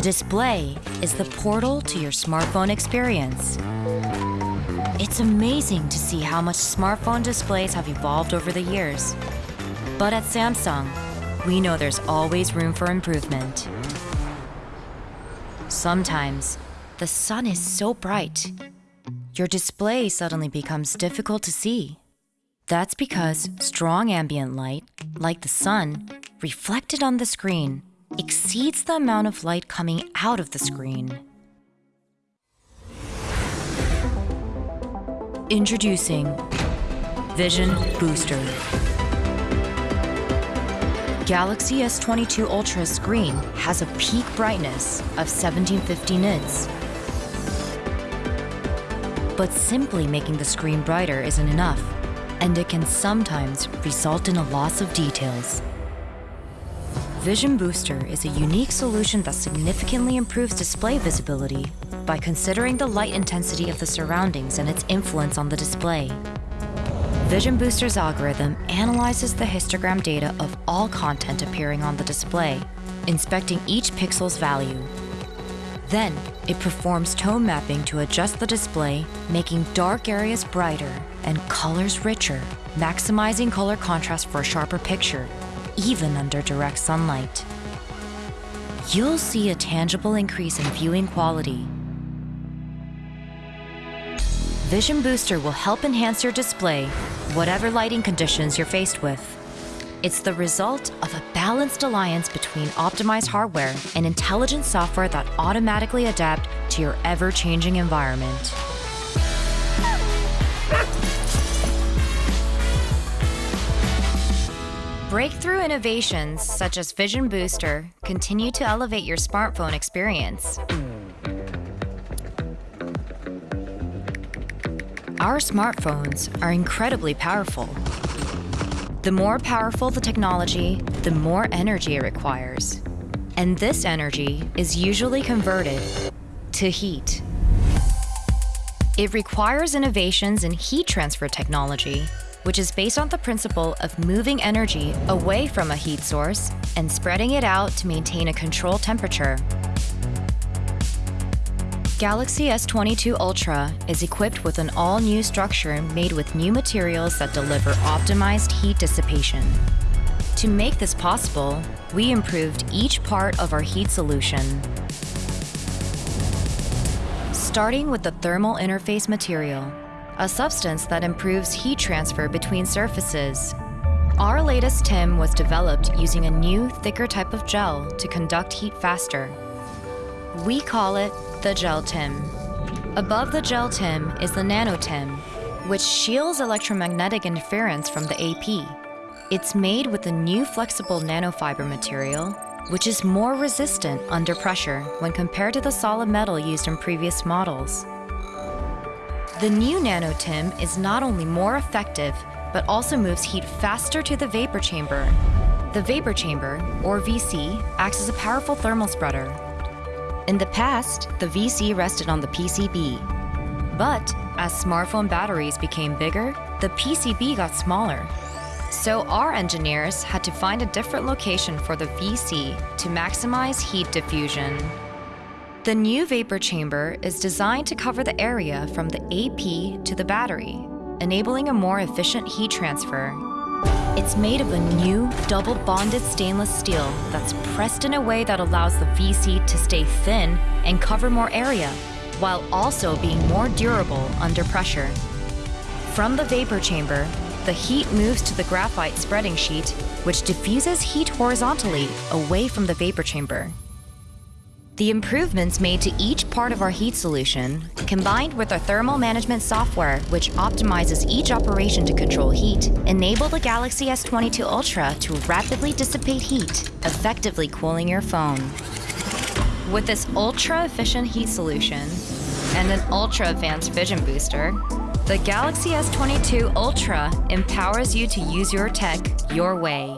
The display is the portal to your smartphone experience. It's amazing to see how much smartphone displays have evolved over the years. But at Samsung, we know there's always room for improvement. Sometimes, the sun is so bright, your display suddenly becomes difficult to see. That's because strong ambient light, like the sun, reflected on the screen, exceeds the amount of light coming out of the screen. Introducing Vision Booster. Galaxy S22 Ultra screen has a peak brightness of 1750 nits. But simply making the screen brighter isn't enough, and it can sometimes result in a loss of details. Vision Booster is a unique solution that significantly improves display visibility by considering the light intensity of the surroundings and its influence on the display. Vision Booster's algorithm analyzes the histogram data of all content appearing on the display, inspecting each pixel's value. Then, it performs tone mapping to adjust the display, making dark areas brighter and colors richer, maximizing color contrast for a sharper picture even under direct sunlight. You'll see a tangible increase in viewing quality. Vision Booster will help enhance your display, whatever lighting conditions you're faced with. It's the result of a balanced alliance between optimized hardware and intelligent software that automatically adapt to your ever-changing environment. Breakthrough innovations such as Vision Booster continue to elevate your smartphone experience. Our smartphones are incredibly powerful. The more powerful the technology, the more energy it requires. And this energy is usually converted to heat. It requires innovations in heat transfer technology which is based on the principle of moving energy away from a heat source and spreading it out to maintain a controlled temperature. Galaxy S22 Ultra is equipped with an all-new structure made with new materials that deliver optimized heat dissipation. To make this possible, we improved each part of our heat solution. Starting with the thermal interface material, a substance that improves heat transfer between surfaces. Our latest TIM was developed using a new, thicker type of gel to conduct heat faster. We call it the Gel TIM. Above the Gel TIM is the Nano TIM, which shields electromagnetic interference from the AP. It's made with a new flexible nanofiber material, which is more resistant under pressure when compared to the solid metal used in previous models. The new NanoTim is not only more effective, but also moves heat faster to the vapor chamber. The vapor chamber, or VC, acts as a powerful thermal spreader. In the past, the VC rested on the PCB. But as smartphone batteries became bigger, the PCB got smaller. So our engineers had to find a different location for the VC to maximize heat diffusion. The new vapor chamber is designed to cover the area from the AP to the battery, enabling a more efficient heat transfer. It's made of a new double bonded stainless steel that's pressed in a way that allows the VC to stay thin and cover more area, while also being more durable under pressure. From the vapor chamber, the heat moves to the graphite spreading sheet, which diffuses heat horizontally away from the vapor chamber. The improvements made to each part of our heat solution, combined with our thermal management software, which optimizes each operation to control heat, enable the Galaxy S22 Ultra to rapidly dissipate heat, effectively cooling your phone. With this ultra-efficient heat solution and an ultra-advanced vision booster, the Galaxy S22 Ultra empowers you to use your tech your way.